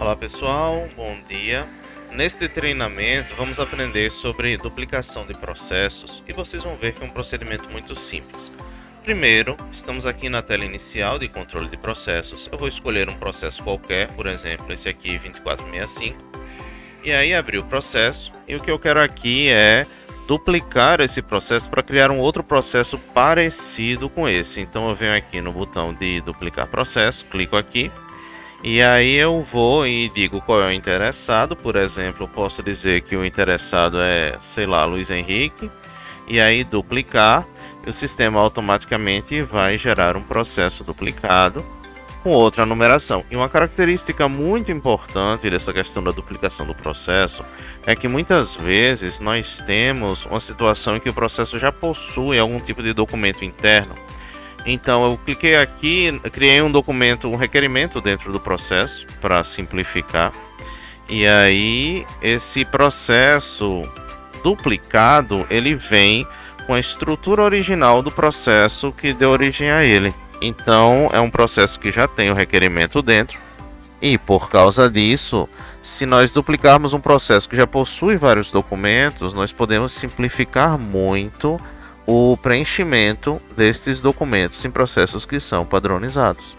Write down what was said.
Olá pessoal, bom dia. Neste treinamento vamos aprender sobre duplicação de processos e vocês vão ver que é um procedimento muito simples. Primeiro, estamos aqui na tela inicial de controle de processos. Eu vou escolher um processo qualquer, por exemplo, esse aqui 2465. E aí abrir o processo. E o que eu quero aqui é duplicar esse processo para criar um outro processo parecido com esse. Então eu venho aqui no botão de duplicar processo, clico aqui e aí eu vou e digo qual é o interessado, por exemplo, posso dizer que o interessado é, sei lá, Luiz Henrique, e aí duplicar, o sistema automaticamente vai gerar um processo duplicado com outra numeração. E uma característica muito importante dessa questão da duplicação do processo é que muitas vezes nós temos uma situação em que o processo já possui algum tipo de documento interno então eu cliquei aqui, criei um documento, um requerimento dentro do processo para simplificar. E aí esse processo duplicado, ele vem com a estrutura original do processo que deu origem a ele. Então é um processo que já tem o requerimento dentro. E por causa disso, se nós duplicarmos um processo que já possui vários documentos, nós podemos simplificar muito o preenchimento destes documentos em processos que são padronizados.